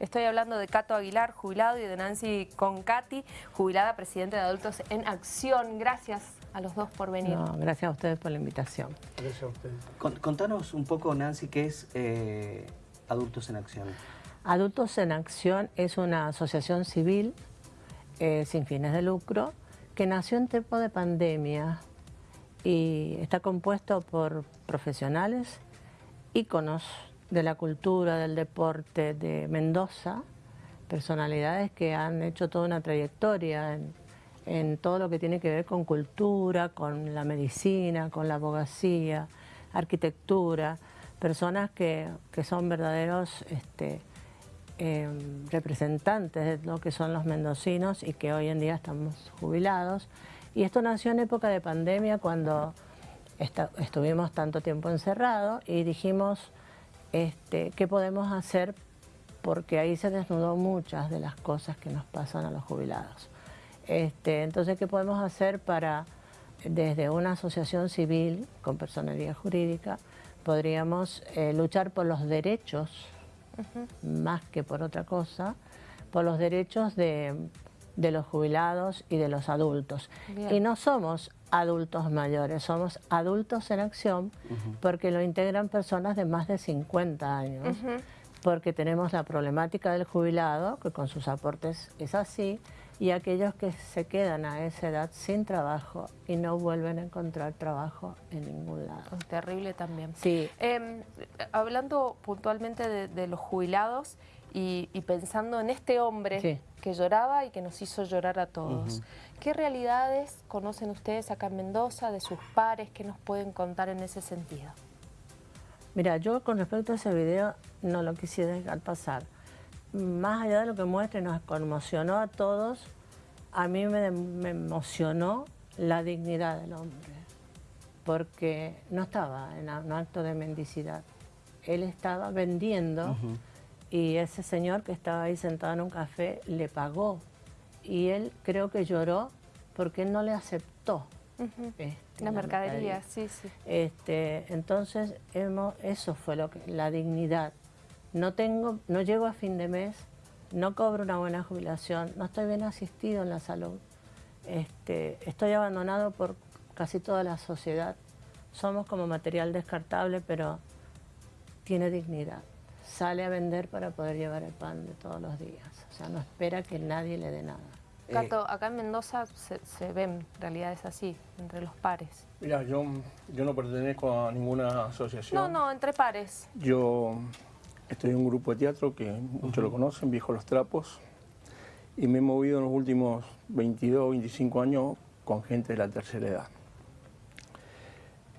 Estoy hablando de Cato Aguilar, jubilado, y de Nancy Concati, jubilada, presidente de Adultos en Acción. Gracias a los dos por venir. gracias a ustedes por la invitación. Gracias a ustedes. contanos un poco, Nancy, qué es eh, Adultos en Acción. Adultos en Acción es una asociación civil eh, sin fines de lucro que nació en tiempo de pandemia y está compuesto por profesionales, íconos de la cultura, del deporte de Mendoza, personalidades que han hecho toda una trayectoria en, todo lo que tiene que ver con cultura, con la medicina, con la abogacía, arquitectura, personas que, son verdaderos este, em, representantes de lo que son los mendocinos y que hoy en día estamos jubilados. Y esto nació en época de pandemia cuando estuvimos tanto tiempo encerrados y dijimos este, qué podemos hacer porque ahí se desnudó muchas de las cosas que nos pasan a los jubilados. Este, entonces, ¿qué podemos hacer para, desde una asociación civil con personalidad jurídica, podríamos eh, luchar por los derechos, más que por otra cosa, por los derechos de, los jubilados y de los adultos. Y no somos adultos mayores, somos adultos en acción porque lo integran personas de más de 50 años, porque tenemos la problemática del jubilado, que con sus aportes es así, y aquellos que se quedan a esa edad sin trabajo y no vuelven a encontrar trabajo en ningún lado. Terrible también. Sí. Em, hablando puntualmente de, los jubilados y, pensando en este hombre que lloraba y que nos hizo llorar a todos, ¿qué realidades conocen ustedes acá en Mendoza, de sus pares, que nos pueden contar en ese sentido? Mira, yo con respecto a ese video no lo quisiera dejar pasar. Más allá de lo que muestre, nos conmocionó a todos, a mí me, emocionó la dignidad del hombre, porque no estaba en un acto de mendicidad, él estaba vendiendo y ese señor que estaba ahí sentado en un café le pagó y él creo que lloró porque él no le aceptó. Este, la, mercadería, sí, sí. Este, entonces, eso fue lo que, la dignidad no, tengo, no llego a fin de mes, no cobro una buena jubilación, no estoy bien asistido en la salud, este, estoy abandonado por casi toda la sociedad, somos como material descartable, pero tiene dignidad. Sale a vender para poder llevar el pan de todos los días, o sea, no espera que nadie le dé nada. Cato, acá en Mendoza se, ven realidades así, entre los pares. Mira, yo, yo no pertenezco a ninguna asociación. No, no, entre pares. Yo Estoy en un grupo de teatro que muchos lo conocen, Viejo Los Trapos, y me he movido en los últimos 22, 25 años con gente de la tercera edad.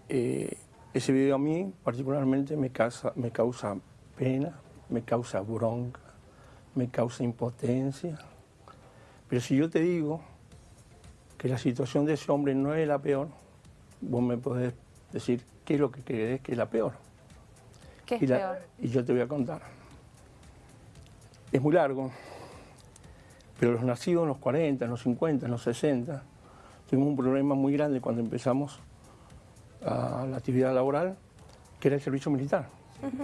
Eh, ese video a mí particularmente me causa, me causa pena, me causa bronca, me causa impotencia. Pero si yo te digo que la situación de ese hombre no es la peor, vos me podés decir qué es lo que crees que es la peor y, yo te voy a contar. Es muy largo, pero los nacidos en los 40, en los 50, en los 60, tuvimos un problema muy grande cuando empezamos a la actividad laboral, que era el servicio militar.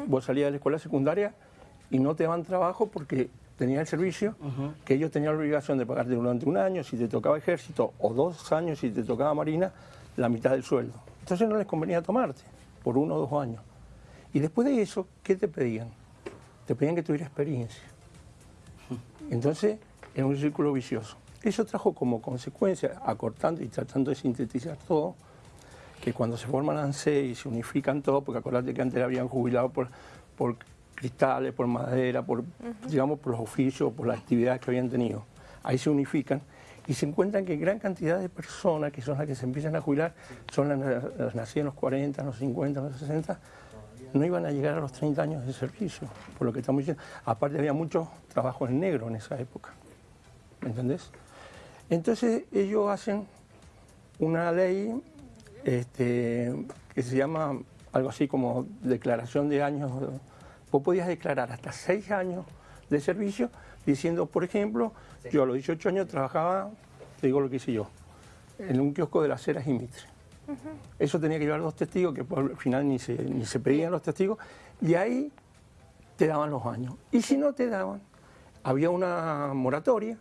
Vos salías de la escuela secundaria y no te daban trabajo porque tenías el servicio, que ellos tenían la obligación de pagarte durante un año, si te tocaba ejército, o dos años si te tocaba marina, la mitad del sueldo. Entonces no les convenía tomarte por uno o dos años. Y después de eso, ¿qué te pedían? Te pedían que tuviera experiencia. Entonces, era un círculo vicioso. Eso trajo como consecuencia, acortando y tratando de sintetizar todo, que cuando se forman ANSE y se unifican todo, porque acordate que antes habían jubilado por, por cristales, por madera, por, digamos, por los oficios, por las actividades que habían tenido. Ahí se unifican y se encuentran que gran cantidad de personas, que son las que se empiezan a jubilar, son las, las nacidas en los 40, en los 50, en los 60, no iban a llegar a los 30 años de servicio, por lo que estamos diciendo. Aparte había mucho trabajo en negro en esa época, ¿me entendés? Entonces ellos hacen una ley este, que se llama algo así como declaración de años. Vos podías declarar hasta seis años de servicio diciendo, por ejemplo, yo a los 18 años trabajaba, te digo lo que hice yo, en un kiosco de las ceras y mitre. Eso tenía que llevar dos testigos, que al final ni se, ni se pedían los testigos, y ahí te daban los años. Y si no te daban, había una moratoria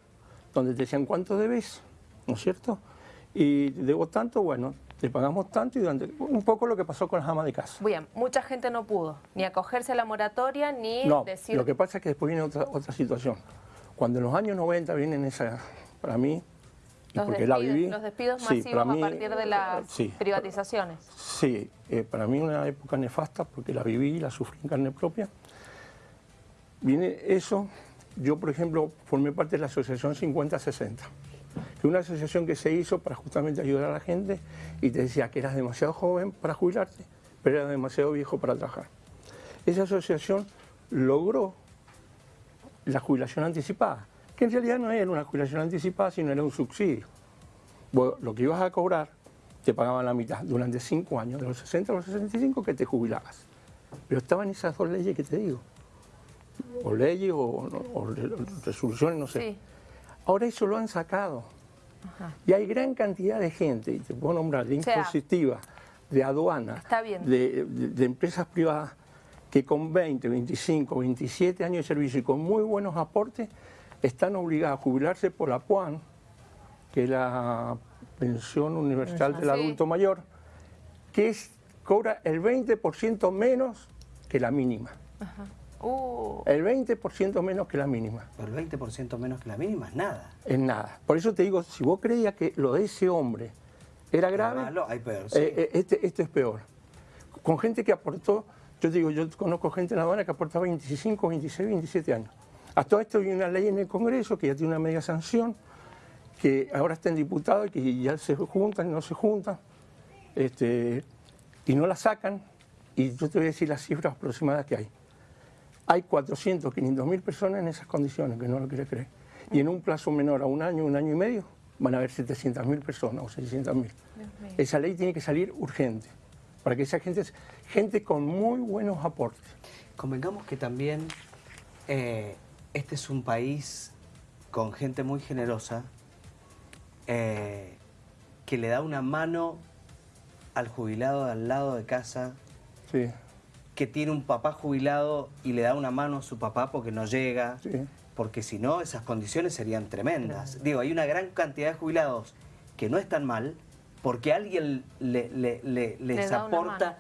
donde te decían cuánto debes, ¿no es cierto? Y debo tanto, bueno, te pagamos tanto y durante, un poco lo que pasó con las amas de casa. Bien, mucha gente no pudo ni acogerse a la moratoria ni no, decir... lo que pasa es que después viene otra, otra situación. Cuando en los años 90 vienen esa, para mí, los porque despidos, la viví... Los despidos sí, masivos para mí, a partir de las sí, privatizaciones. Sí, eh, para mí una época nefasta porque la viví y la sufrí en carne propia. Viene eso, yo por ejemplo formé parte de la asociación 5060, que una asociación que se hizo para justamente ayudar a la gente y te decía que eras demasiado joven para jubilarte, pero eras demasiado viejo para trabajar. Esa asociación logró la jubilación anticipada, que en realidad no era una jubilación anticipada, sino era un subsidio. Lo que ibas a cobrar te pagaban la mitad durante cinco años, de los 60 a los 65 que te jubilabas. Pero estaban esas dos leyes que te digo, o leyes o, o resoluciones, no sé. Sí. Ahora eso lo han sacado. Ajá. Y hay gran cantidad de gente, y te puedo nombrar, de O sea, impositiva, de aduana, Está bien. De, de- de empresas privadas que con 20, 25, 27 años de servicio y con muy buenos aportes están obligadas a jubilarse por la PUAN, que es la pensión universal del Sí. adulto mayor, que es, cobra el 20% menos que la mínima. Uh, El 20% menos que la mínima. Pero el 20% menos que la mínima es nada. Es nada. Por eso te digo, si vos creías que lo de ese hombre era grave, Malo, hay peor, sí. eh, eh, este, este es peor. Con gente que aportó, yo digo, yo conozco gente en La Habana que aporta 25, 26, 27 años. A todo esto hay una ley en el Congreso que ya tiene una media sanción, que ahora está en diputado y que ya se juntan y no se juntan, este, y no la sacan, y yo te voy a decir las cifras aproximadas que hay. Hay 400, 500 mil personas en esas condiciones, que no lo quiere creer. Y en un plazo menor a un año, un año y medio, van a haber 700 mil personas o 600 mil. Esa ley tiene que salir urgente, para que esa gente, gente con muy buenos aportes. Convengamos que también eh, este es un país con gente muy generosa eh, que le da una mano al jubilado de al lado de casa, Sí, que tiene un papá jubilado y le da una mano a su papá porque no llega, sí. porque si no esas condiciones serían tremendas. Digo, hay una gran cantidad de jubilados que no están mal porque alguien le- le- le- les aporta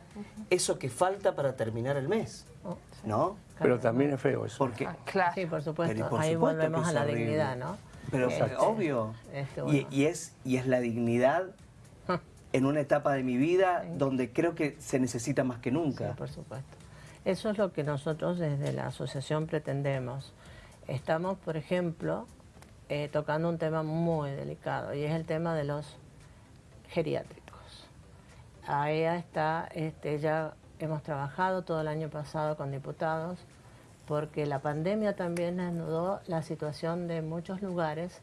eso que falta para terminar el mes, Oh, ¿no? Pero también es feo eso. Porque, ah, claro. Sí, por supuesto. Pero por Ahí supuesto volvemos a la horrible. dignidad, ¿no? Pero Este, obvio. este, y es, y es la dignidad en una etapa de mi vida donde creo que se necesita más que Sí, nunca. por supuesto. Eso es lo que nosotros desde la asociación pretendemos. Estamos, por ejemplo, eh, tocando un tema muy delicado y es el tema de los geriátricos. Ahí está, este, ya hemos trabajado todo el año pasado con diputados porque la pandemia también desnudó la situación de muchos lugares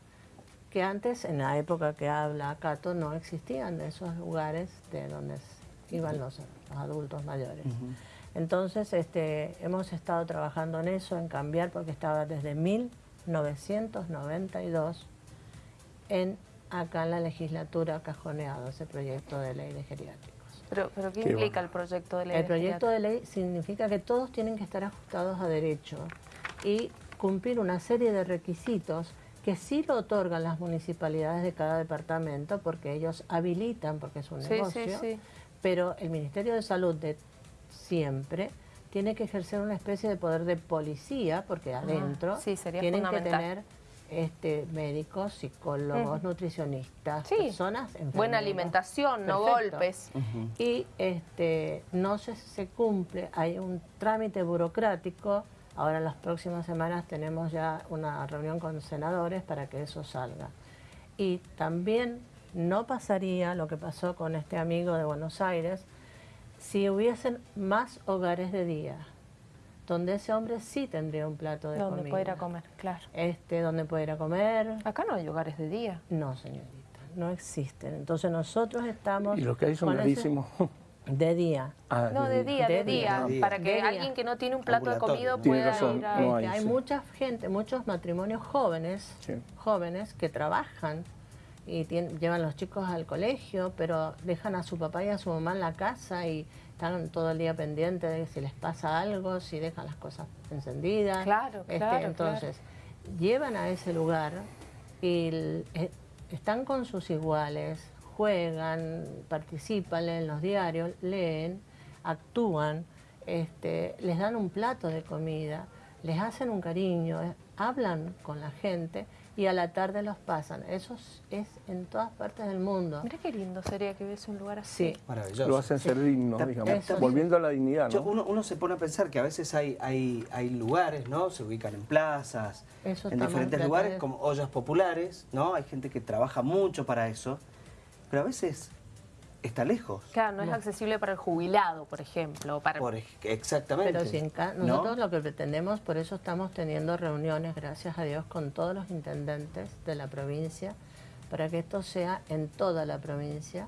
que antes, en la época que habla Cato, no existían de esos lugares de donde iban los, los adultos mayores. Entonces, este, hemos estado trabajando en eso, en cambiar, porque estaba desde 1992 en, acá en la legislatura cajoneado ese proyecto de ley de geriátricos. Pero, pero ¿qué Qué implica bueno. el proyecto de ley? El de proyecto de ley significa que todos tienen que estar ajustados a derecho y cumplir una serie de requisitos que sí lo otorgan las municipalidades de cada departamento porque ellos habilitan, porque es un Sí, negocio, sí. pero el Ministerio de Salud de siempre tiene que ejercer una especie de poder de policía porque adentro Ah, sí, sería tienen que tener este, médicos, psicólogos, nutricionistas, Sí, personas Buena enfermeras. alimentación, no Perfecto. golpes. Y este, no se, se cumple, hay un trámite burocrático. Ahora en las próximas semanas tenemos ya una reunión con senadores para que eso salga. Y también no pasaría lo que pasó con este amigo de Buenos Aires si hubiesen más hogares de día, donde ese hombre sí tendría un plato de Donde comida. puede ir a comer, claro. Este, donde puede ir a comer. Acá no hay hogares de día. No, señorita, no existen. Entonces nosotros estamos... Y los que hay son ese- carísimos. De día. Ah, No, de día, de, De día, día. para que día. alguien que no tiene un plato de Tiene pueda razón, ir a... no hay, hay sí. mucha gente, muchos matrimonios jóvenes, Sí. jóvenes que trabajan y tien- llevan los chicos al colegio, pero dejan a su papá y a su mamá en la casa y están todo el día pendientes de si les pasa algo, si dejan las cosas encendidas. Claro, Este, claro, Entonces, llevan a ese lugar y eh, están con sus iguales, juegan, participan, en los diarios, leen, actúan, este, les dan un plato de comida, les hacen un cariño, eh, hablan con la gente y a la tarde los pasan. Eso es en todas partes del mundo. Mira qué lindo sería que hubiese un lugar así. Sí. Maravilloso. Lo hacen ser digno, digamos, volviendo a la dignidad, ¿no? uno, uno, se pone a pensar que a veces hay, hay, hay lugares, ¿no? Se ubican en plazas, en diferentes lugares, como ollas populares, ¿no? Hay gente que trabaja mucho para eso, pero a veces está lejos. Claro, no, es accesible para el jubilado, por ejemplo. Para... exactamente. Pero si en nosotros lo que pretendemos, por eso estamos teniendo reuniones, gracias a Dios, con todos los intendentes de la provincia, para que esto sea en toda la provincia,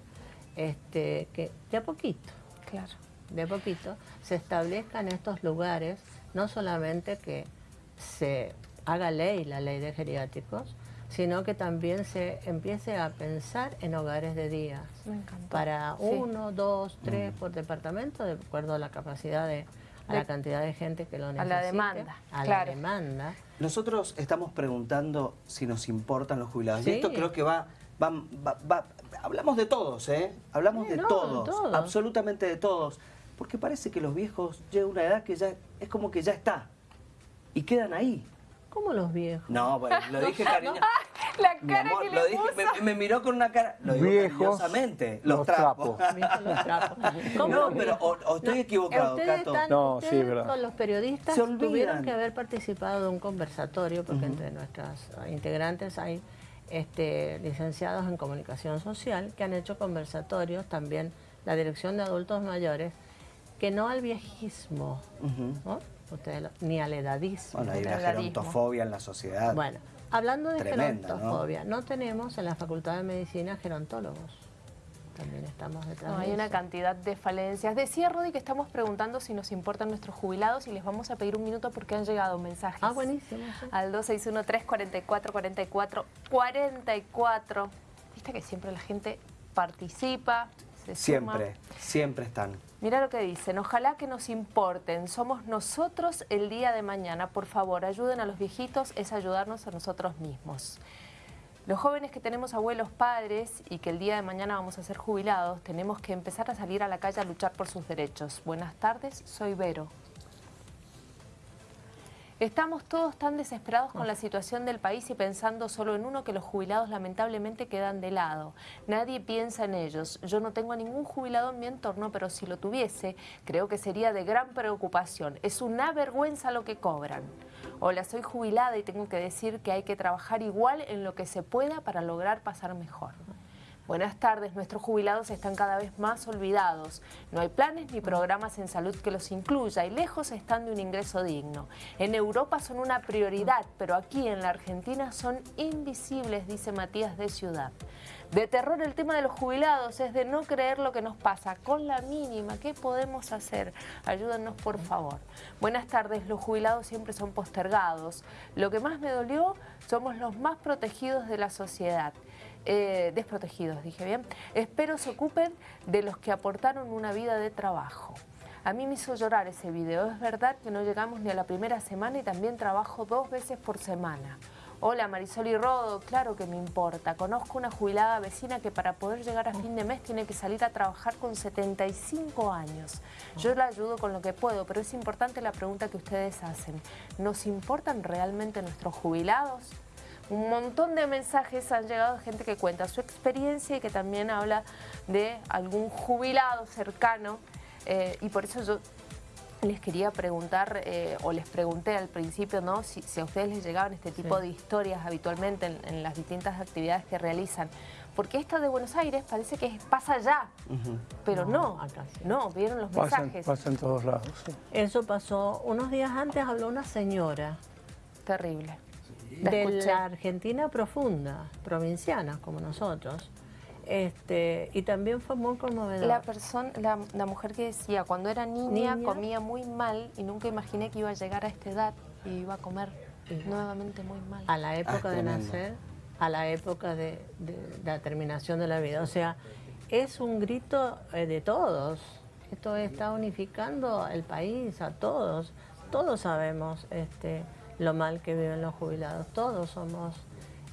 este, que de a poquito, claro. de a poquito, se establezcan estos lugares, no solamente que se haga ley, la ley de geriátricos, sino que también se empiece a pensar en hogares de día. Para uno, dos, tres por departamento, de acuerdo a la capacidad de, a la cantidad de gente que lo necesite. A la demanda. A la demanda. Nosotros estamos preguntando si nos importan los jubilados. Y esto creo que va, va, hablamos de todos, ¿eh? Hablamos de todos, absolutamente de todos. Porque parece que los viejos llegan a una edad que ya es como que ya está. Y quedan ahí. ¿Cómo los viejos? No, bueno, lo dije cariño. La cara que le lo dije, me, miró con una cara. Lo digo viejos, los, trapos. los trapos. No, pero o, estoy equivocado, ustedes Están, no, sí, verdad. Con los periodistas tuvieron que haber participado de un conversatorio, porque entre nuestras integrantes hay este, licenciados en comunicación social que han hecho conversatorios, también la Dirección de Adultos Mayores, que no al viejismo, ¿no? Ni al edadismo. Bueno, hay una gerontofobia en la sociedad. Bueno, hablando de gerontofobia, ¿no? tenemos en la Facultad de Medicina gerontólogos. También estamos detrás Hay una cantidad de falencias. Decía Rodi que estamos preguntando si nos importan nuestros jubilados y les vamos a pedir un minuto porque han llegado mensajes. Ah, buenísimo. Al 261-344-4444. Viste que siempre la gente participa, Siempre, siempre están. Mira lo que dicen, ojalá que nos importen, somos nosotros el día de mañana, por favor, ayuden a los viejitos, es ayudarnos a nosotros mismos. Los jóvenes que tenemos abuelos padres y que el día de mañana vamos a ser jubilados, tenemos que empezar a salir a la calle a luchar por sus derechos. Buenas tardes, soy Vero. Estamos todos tan desesperados con la situación del país y pensando solo en uno que los jubilados lamentablemente quedan de lado. Nadie piensa en ellos. Yo no tengo a ningún jubilado en mi entorno, pero si lo tuviese, creo que sería de gran preocupación. Es una vergüenza lo que cobran. Hola, soy jubilada y tengo que decir que hay que trabajar igual en lo que se pueda para lograr pasar mejor. Buenas tardes, nuestros jubilados están cada vez más olvidados. No hay planes ni programas en salud que los incluya y lejos están de un ingreso digno. En Europa son una prioridad, pero aquí en la Argentina son invisibles, dice Matías de Ciudad. De terror el tema de los jubilados es de no creer lo que nos pasa. Con la mínima, ¿qué podemos hacer? Ayúdennos por favor. Buenas tardes, los jubilados siempre son postergados. Lo que más me dolió, somos los más protegidos de la sociedad. Eh, desprotegidos, dije bien. Espero se ocupen de los que aportaron una vida de trabajo. A mí me hizo llorar ese video. Es verdad que no llegamos ni a la primera semana y también trabajo dos veces por semana. Hola Marisol y Rodo, claro que me importa. Conozco una jubilada vecina que para poder llegar a fin de mes tiene que salir a trabajar con 75 años. Yo la ayudo con lo que puedo, pero es importante la pregunta que ustedes hacen. ¿Nos importan realmente nuestros jubilados? Un montón de mensajes han llegado de gente que cuenta su experiencia y que también habla de algún jubilado cercano eh, y por eso yo les quería preguntar, eh, o les pregunté al principio, ¿no? Si, a ustedes les llegaban este tipo de historias habitualmente en, las distintas actividades que realizan. Porque esta de Buenos Aires parece que pasa allá, pero no, no, vieron los mensajes. Pasa en todos lados. Eso pasó, unos días antes habló una señora. Terrible de la Argentina profunda, provinciana como nosotros. Este, y también fue muy conmovedor. La, persona, la, mujer que decía, cuando era niña, comía muy mal y nunca imaginé que iba a llegar a esta edad y iba a comer nuevamente muy mal. A la época ah, de nacer, a la época de, la terminación de la vida. O sea, es un grito eh, de todos. Esto está unificando el país, a todos. Todos sabemos este, lo mal que viven los jubilados. Todos somos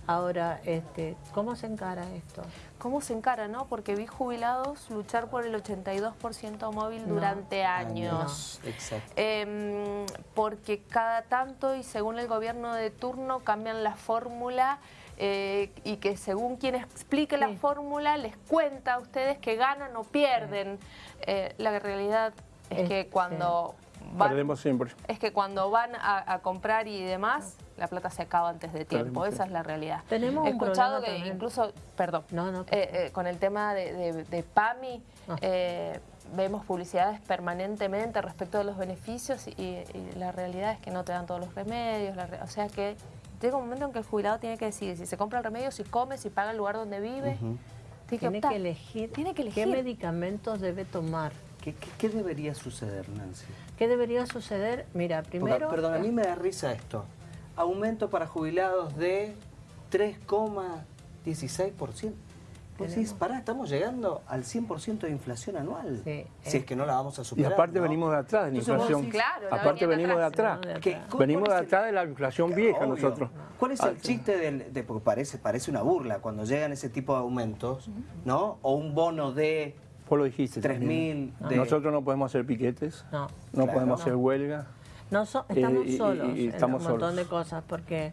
Ahora, este, ¿cómo se encara esto? ¿Cómo se encara, no? Porque vi jubilados luchar por el 82% móvil durante años. Exacto. Em, porque cada tanto y según el gobierno de turno cambian la fórmula eh, y que según quien explique la fórmula les cuenta a ustedes que ganan o pierden. Eh, la realidad es, que cuando Perdemos siempre. Es que cuando van a, comprar y demás, la plata se acaba antes de tiempo. Esa es la realidad. Tenemos He escuchado que incluso, perdón, eh, eh, con el tema de, PAMI, ah. eh, vemos publicidades permanentemente respecto de los beneficios y, la realidad es que no te dan todos los remedios. o sea que llega un momento en que el jubilado tiene que decidir si se compra el remedio, si come, si paga el lugar donde vive. tiene, que elegir tiene que elegir qué medicamentos debe tomar. ¿Qué, debería suceder, Nancy? ¿Qué debería suceder? Mira, primero... perdón, a mí me da risa esto. Aumento para jubilados de 3,16%. Pues decís, pará, estamos llegando al 100% de inflación anual. si es eh. que no la vamos a superar. Y aparte venimos de atrás de la inflación. claro, aparte venimos de atrás. Venimos de atrás de la inflación vieja nosotros. ¿Cuál es el chiste de, porque parece, parece una burla cuando llegan ese tipo de aumentos, ¿no? O un bono de Vos lo dijiste. 3.000. Nosotros no podemos hacer piquetes, no, no podemos hacer huelga. No estamos eh, solos en un montón de cosas porque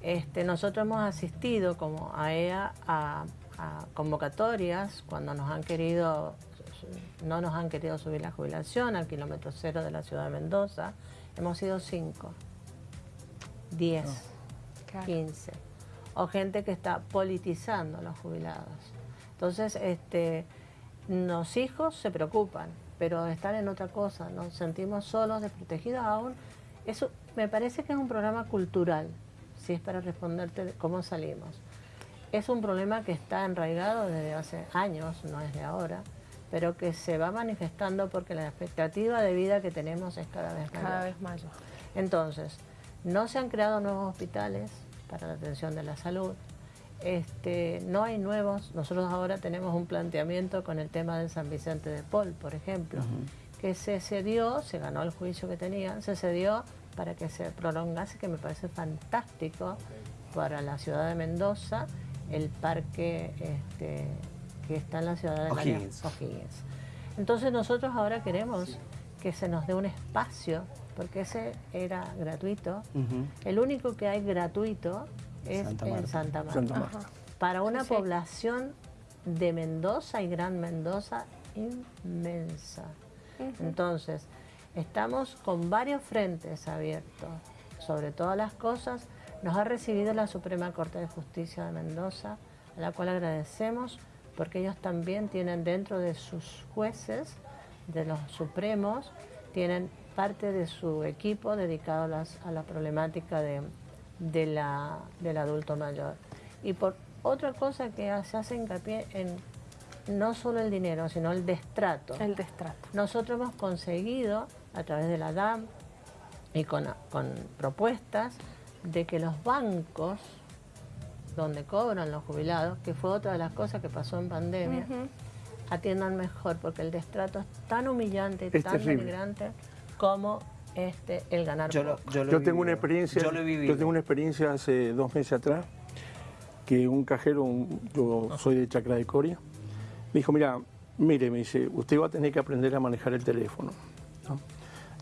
este, nosotros hemos asistido como AEA a, a convocatorias cuando nos han querido, no nos han querido subir la jubilación al kilómetro cero de la ciudad de Mendoza. Hemos sido cinco, diez, quince. O gente que está politizando a los jubilados. Entonces, este, los hijos se preocupan, pero están en otra cosa, nos sentimos solos, desprotegidos aún. Eso me parece que es un programa cultural, si es para responderte cómo salimos. Es un problema que está enraigado desde hace años, no es de ahora, pero que se va manifestando porque la expectativa de vida que tenemos es cada vez mayor. Cada vez mayor. Entonces, no se han creado nuevos hospitales para la atención de la salud, este, no hay nuevos, nosotros ahora tenemos un planteamiento con el tema del San Vicente de Paul, por ejemplo, que se cedió, se ganó el juicio que tenían, se cedió para que se prolongase, que me parece fantástico para la ciudad de Mendoza, el parque este, que está en la ciudad de O'Higgins. Entonces nosotros ahora queremos que se nos dé un espacio, porque ese era gratuito. El único que hay gratuito es en Santa Marta. Para una población de Mendoza y Gran Mendoza inmensa. Entonces, estamos con varios frentes abiertos. Sobre todas las cosas, nos ha recibido la Suprema Corte de Justicia de Mendoza, a la cual agradecemos porque ellos también tienen dentro de sus jueces, de los supremos, tienen parte de su equipo dedicado a la problemática de de la, del adulto mayor. Y por otra cosa que se hace hincapié en no solo el dinero, sino el destrato. El destrato. Nosotros hemos conseguido, a través de la DAM y con, propuestas, de que los bancos donde cobran los jubilados, que fue otra de las cosas que pasó en pandemia, atiendan mejor, porque el destrato es tan humillante y tan denigrante como este, el ganar yo, yo, tengo una experiencia, yo, tengo una experiencia hace dos meses atrás que un cajero, yo soy de Chacra de Coria, me dijo, mira, mire, me dice, usted va a tener que aprender a manejar el teléfono.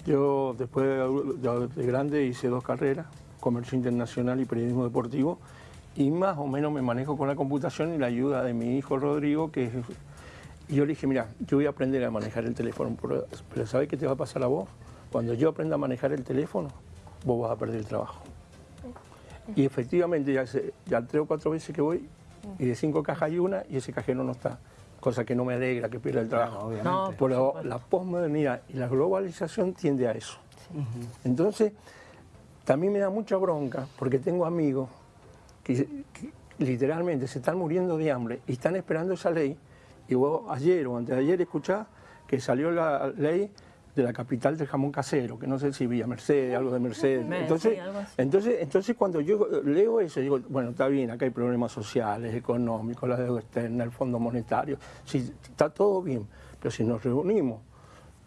Yo después de, grande hice dos carreras, comercio internacional y periodismo deportivo, y más o menos me manejo con la computación y la ayuda de mi hijo Rodrigo, que Y yo le dije, mira, yo voy a aprender a manejar el teléfono, pero ¿sabes qué te va a pasar a vos? Cuando yo aprenda a manejar el teléfono, vos vas a perder el trabajo. Y efectivamente, ya, ya tres o cuatro veces que voy, y de cinco cajas hay una, y ese cajero no está. Cosa que no me alegra que pierda el trabajo. obviamente. Pero la posmodernidad y la globalización tiende a eso. Entonces, también me da mucha bronca, porque tengo amigos que, literalmente se están muriendo de hambre y están esperando esa ley. Y vos ayer o antes de ayer escuchás que salió la ley de la capital del jamón casero, que no sé si Villa Mercedes, algo de Mercedes. Entonces, entonces, entonces cuando yo leo eso, digo, bueno, está bien, acá hay problemas sociales, económicos, la deuda externa, el Fondo Monetario, sí, está todo bien, pero si nos reunimos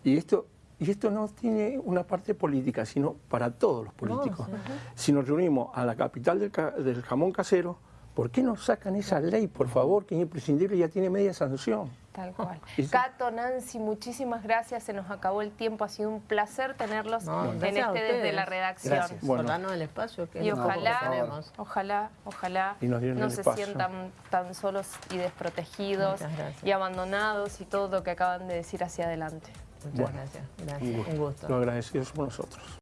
y esto y esto no tiene una parte política, sino para todos los políticos. Si nos reunimos a la capital del, del jamón casero, ¿por qué no sacan esa ley, por favor, que es imprescindible y ya tiene media sanción? Tal cual. Sí. Cato, Nancy, muchísimas gracias. Se nos acabó el tiempo. Ha sido un placer tenerlos No, en este desde la redacción. Gracias. Bueno. El espacio que Y ojalá, ojalá, ojalá Y nos dieron no se espacio. sientan tan solos y desprotegidos y abandonados y todo lo que acaban de decir hacia adelante. Muchas Bueno, gracias. Un Gracias. gusto. Un gusto. Lo agradecidos por nosotros.